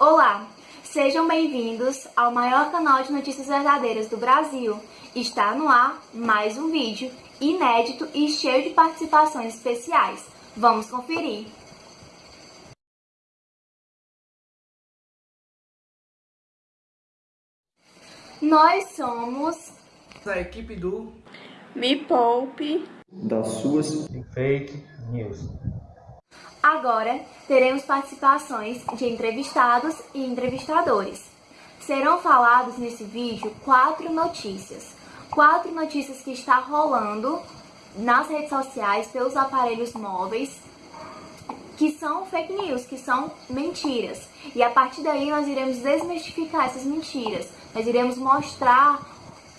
Olá, sejam bem-vindos ao maior canal de notícias verdadeiras do Brasil. Está no ar mais um vídeo inédito e cheio de participações especiais. Vamos conferir! Nós somos a equipe do Me Poupe das suas fake news. Agora teremos participações de entrevistados e entrevistadores. Serão falados nesse vídeo quatro notícias. Quatro notícias que está rolando nas redes sociais, pelos aparelhos móveis, que são fake news, que são mentiras. E a partir daí nós iremos desmistificar essas mentiras. Nós iremos mostrar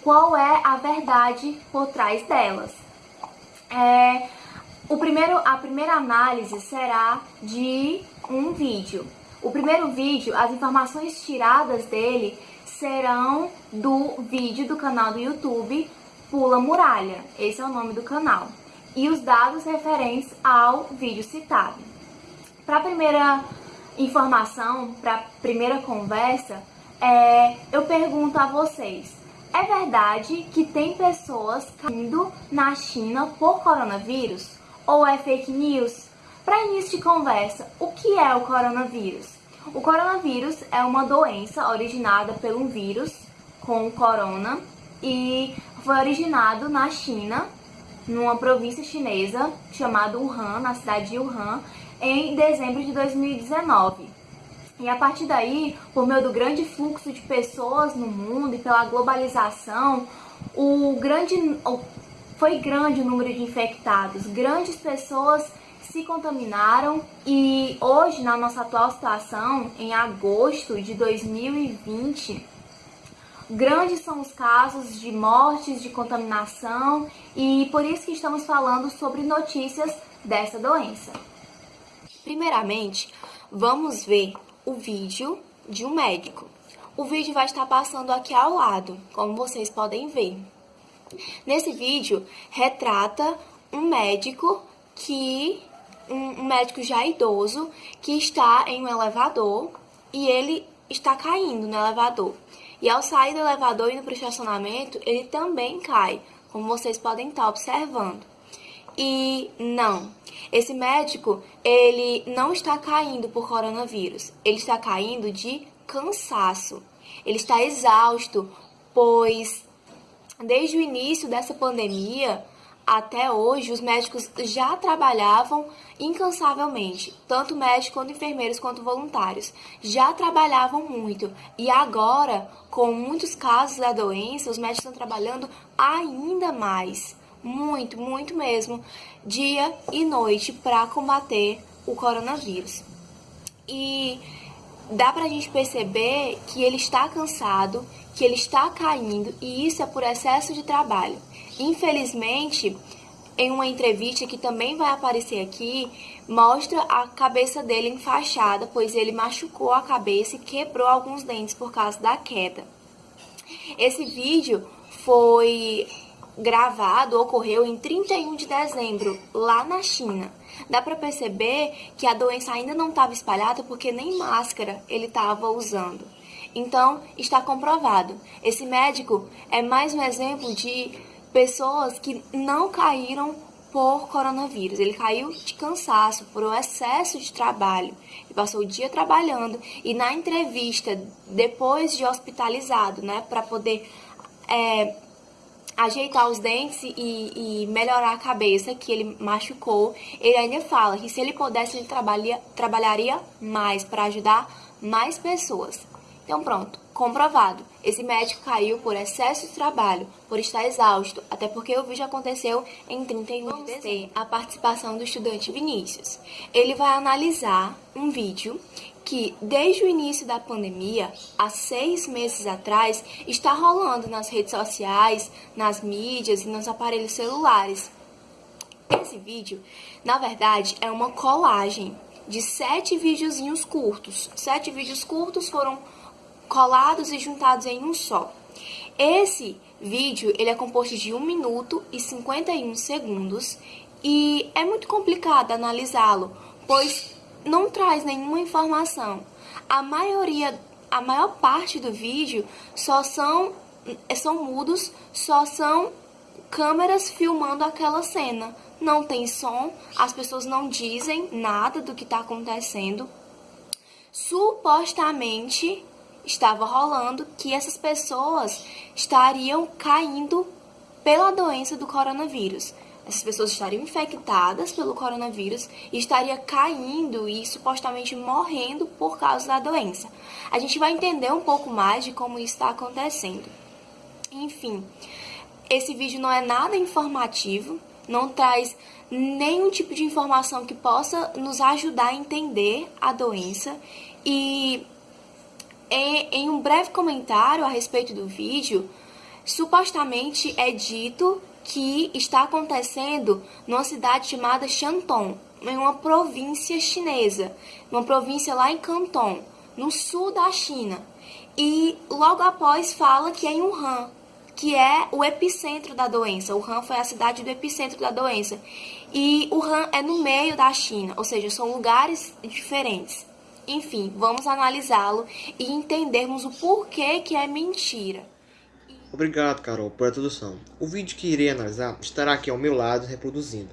qual é a verdade por trás delas. É, o primeiro, a primeira análise será de um vídeo. O primeiro vídeo, as informações tiradas dele serão do vídeo do canal do YouTube Pula Muralha. Esse é o nome do canal. E os dados referentes ao vídeo citado. Para a primeira informação, para a primeira conversa, é, eu pergunto a vocês: é verdade que tem pessoas caindo na China por coronavírus? Ou é fake news? Para início de conversa, o que é o coronavírus? O coronavírus é uma doença originada por um vírus com corona e foi originado na China, numa província chinesa chamada Wuhan, na cidade de Wuhan, em dezembro de 2019. E a partir daí, por meio do grande fluxo de pessoas no mundo e pela globalização, o grande, foi grande o número de infectados, grandes pessoas se contaminaram e hoje, na nossa atual situação, em agosto de 2020, grandes são os casos de mortes, de contaminação e por isso que estamos falando sobre notícias dessa doença. Primeiramente, vamos ver o vídeo de um médico. O vídeo vai estar passando aqui ao lado, como vocês podem ver. Nesse vídeo, retrata um médico que um, médico já idoso que está em um elevador e ele está caindo no elevador. E ao sair do elevador e indo para o estacionamento, ele também cai, como vocês podem estar observando. E não, esse médico, ele não está caindo por coronavírus, ele está caindo de cansaço. Ele está exausto, pois Desde o início dessa pandemia até hoje, os médicos já trabalhavam incansavelmente, tanto médicos quanto enfermeiros quanto voluntários. Já trabalhavam muito e agora, com muitos casos da doença, os médicos estão trabalhando ainda mais, muito, muito mesmo, dia e noite para combater o coronavírus. E dá para a gente perceber que ele está cansado, que ele está caindo e isso é por excesso de trabalho. Infelizmente, em uma entrevista que também vai aparecer aqui, mostra a cabeça dele enfaixada, pois ele machucou a cabeça e quebrou alguns dentes por causa da queda. Esse vídeo foi gravado, ocorreu em 31 de dezembro, lá na China. Dá para perceber que a doença ainda não estava espalhada porque nem máscara ele estava usando. Então, está comprovado. Esse médico é mais um exemplo de pessoas que não caíram por coronavírus. Ele caiu de cansaço, por um excesso de trabalho. Ele passou o dia trabalhando e na entrevista, depois de hospitalizado, né, para poder é, ajeitar os dentes e, e, melhorar a cabeça que ele machucou, ele ainda fala que se ele pudesse, ele trabalha, trabalharia mais para ajudar mais pessoas. Então pronto, comprovado. Esse médico caiu por excesso de trabalho, por estar exausto, até porque o vídeo aconteceu em 31 de dezembro. a participação do estudante Vinícius. Ele vai analisar um vídeo que, desde o início da pandemia, há seis meses atrás, está rolando nas redes sociais, nas mídias e nos aparelhos celulares. Esse vídeo, na verdade, é uma colagem de sete videozinhos curtos. Sete vídeos curtos foram colados e juntados em um só. Esse vídeo ele é composto de 1 minuto e 51 segundos e é muito complicado analisá-lo, pois não traz nenhuma informação. A maioria, a maior parte do vídeo só são, são mudos, só são câmeras filmando aquela cena. Não tem som, as pessoas não dizem nada do que está acontecendo. Supostamente estava rolando que essas pessoas estariam caindo pela doença do coronavírus. Essas pessoas estariam infectadas pelo coronavírus e estaria caindo e supostamente morrendo por causa da doença. A gente vai entender um pouco mais de como isso está acontecendo. Enfim, esse vídeo não é nada informativo, não traz nenhum tipo de informação que possa nos ajudar a entender a doença e em, um breve comentário a respeito do vídeo, supostamente é dito que está acontecendo numa cidade chamada Shantung, em uma província chinesa, uma província lá em Canton, no sul da China. E logo após fala que é em Wuhan, que é o epicentro da doença. Wuhan foi a cidade do epicentro da doença. E Wuhan é no meio da China, ou seja, são lugares diferentes. Enfim, vamos analisá-lo e entendermos o porquê que é mentira. Obrigado, Carol, por a tradução. O vídeo que irei analisar estará aqui ao meu lado reproduzindo,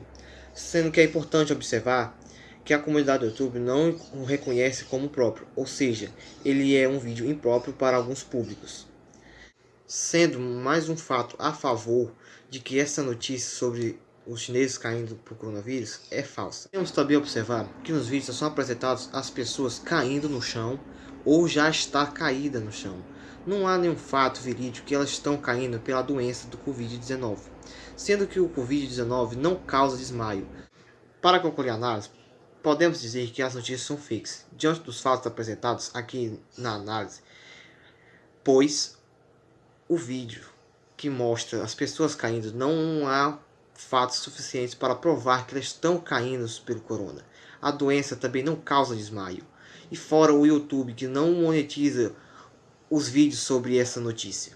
sendo que é importante observar que a comunidade do YouTube não o reconhece como próprio, ou seja, ele é um vídeo impróprio para alguns públicos. Sendo mais um fato a favor de que essa notícia sobre os chineses caindo por coronavírus é falsa. Temos também observar que nos vídeos são apresentados as pessoas caindo no chão ou já está caída no chão. Não há nenhum fato verídico que elas estão caindo pela doença do Covid-19, sendo que o Covid-19 não causa desmaio. Para concluir a análise, podemos dizer que as notícias são fakes, diante dos fatos apresentados aqui na análise, pois o vídeo que mostra as pessoas caindo não há fatos suficientes para provar que elas estão caindo pelo corona. A doença também não causa desmaio. E fora o YouTube que não monetiza os vídeos sobre essa notícia.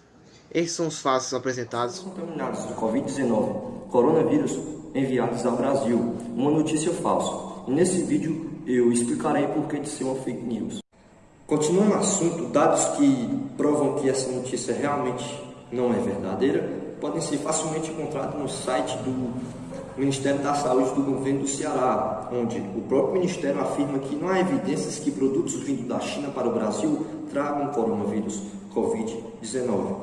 Esses são os fatos apresentados. Contaminados de Covid-19, coronavírus enviados ao Brasil, uma notícia falsa. Nesse vídeo eu explicarei por que de ser uma fake news. Continuando no assunto, dados que provam que essa notícia realmente não é verdadeira, podem ser facilmente encontrados no site do Ministério da Saúde do governo do Ceará, onde o próprio Ministério afirma que não há evidências que produtos vindos da China para o Brasil tragam coronavírus Covid-19.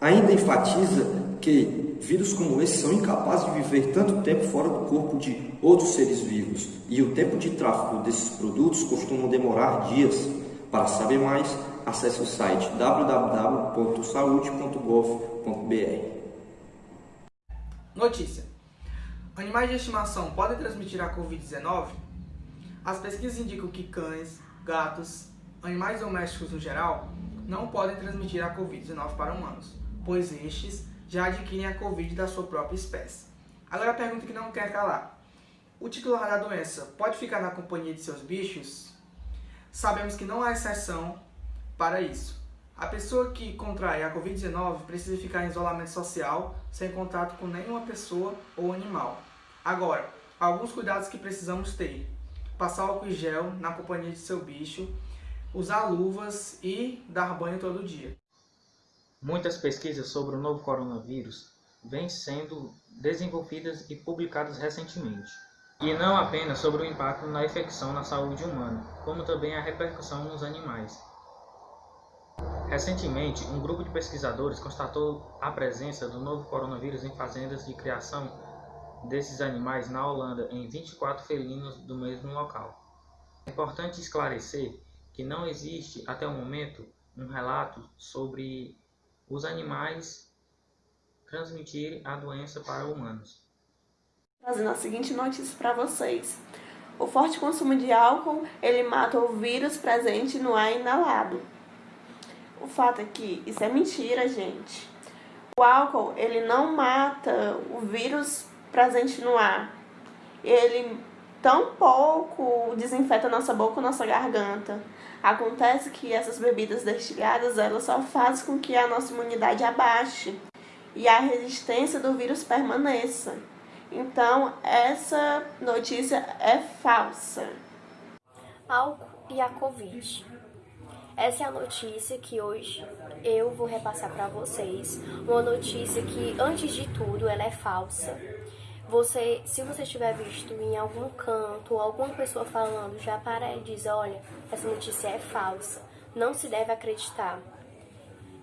Ainda enfatiza que vírus como esse são incapazes de viver tanto tempo fora do corpo de outros seres vivos e o tempo de tráfego desses produtos costuma demorar dias. Para saber mais, acesse o site www.saude.gov.br. Notícia: Animais de estimação podem transmitir a Covid-19? As pesquisas indicam que cães, gatos, animais domésticos no geral não podem transmitir a Covid-19 para humanos, pois estes já adquirem a Covid da sua própria espécie. Agora a pergunta que não quer calar: o titular da doença pode ficar na companhia de seus bichos? Sabemos que não há exceção para isso. A pessoa que contrai a Covid-19 precisa ficar em isolamento social, sem contato com nenhuma pessoa ou animal. Agora, alguns cuidados que precisamos ter. Passar álcool em gel na companhia de seu bicho, usar luvas e dar banho todo dia. Muitas pesquisas sobre o novo coronavírus vêm sendo desenvolvidas e publicadas recentemente. E não apenas sobre o impacto na infecção na saúde humana, como também a repercussão nos animais. Recentemente, um grupo de pesquisadores constatou a presença do novo coronavírus em fazendas de criação desses animais na Holanda, em 24 felinos do mesmo local. É importante esclarecer que não existe, até o momento, um relato sobre os animais transmitirem a doença para humanos. Trazendo a seguinte notícia para vocês. O forte consumo de álcool, ele mata o vírus presente no ar inalado. O fato é que isso é mentira, gente. O álcool, ele não mata o vírus presente no ar. Ele tão pouco desinfeta nossa boca, nossa garganta. Acontece que essas bebidas destilhadas, elas só fazem com que a nossa imunidade abaixe e a resistência do vírus permaneça. Então, essa notícia é falsa. Álcool e a Covid. essa é a notícia que hoje eu vou repassar para vocês. Uma notícia que, antes de tudo, ela é falsa. Você, se você tiver visto em algum canto alguma pessoa falando, já para e diz, olha, essa notícia é falsa, não se deve acreditar.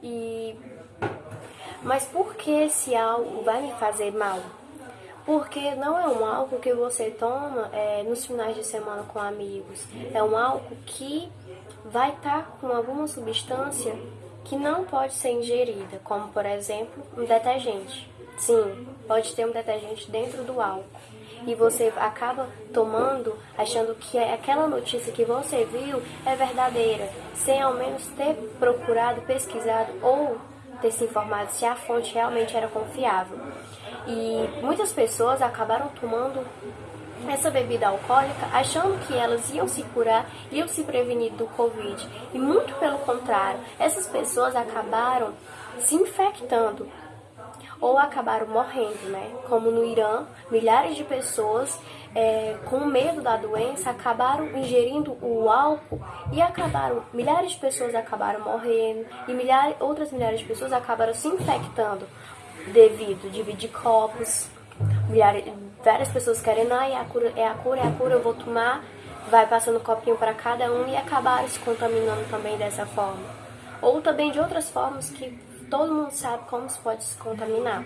E mas por que esse álcool vai me fazer mal? Porque não é um álcool que você toma é, nos finais de semana com amigos. É um álcool que vai estar tá com alguma substância que não pode ser ingerida, como por exemplo um detergente. Sim, pode ter um detergente dentro do álcool. E você acaba tomando achando que é aquela notícia que você viu é verdadeira, sem ao menos ter procurado, pesquisado ou ter se informado se a fonte realmente era confiável. E muitas pessoas acabaram tomando essa bebida alcoólica achando que elas iam se curar, iam se prevenir do Covid. E muito pelo contrário, essas pessoas acabaram se infectando ou acabaram morrendo, né? Como no Irã, milhares de pessoas é, com medo da doença acabaram ingerindo o álcool e acabaram, milhares de pessoas acabaram morrendo e milhares, outras milhares de pessoas acabaram se infectando devido dividir copos, milhares, várias pessoas querendo, ah, é a cura, é a cura, é a cura, eu vou tomar, vai passando copinho para cada um e acabaram se contaminando também dessa forma. Ou também de outras formas que todo mundo sabe como se pode se contaminar.